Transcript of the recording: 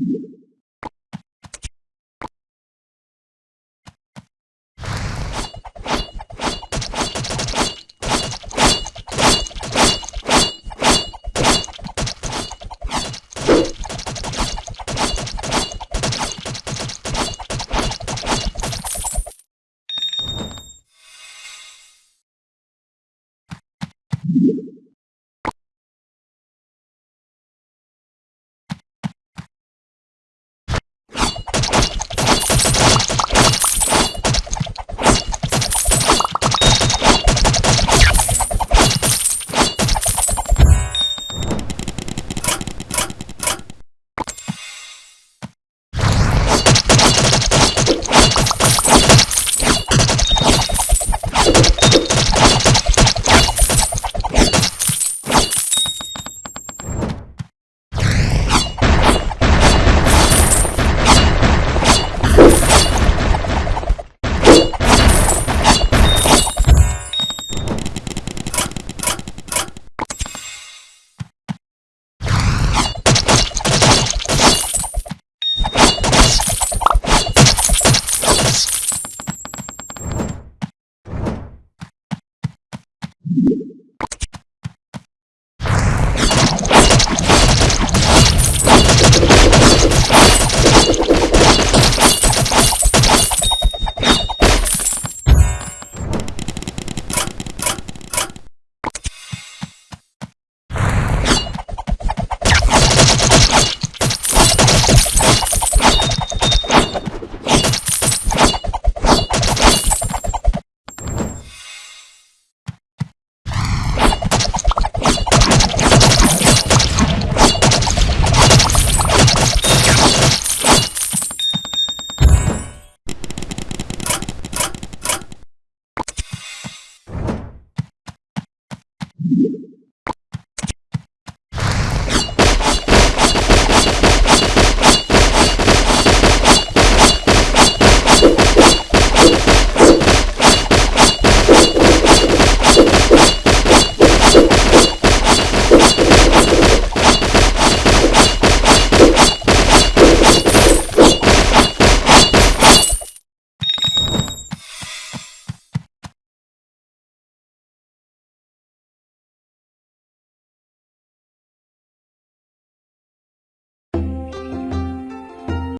you you.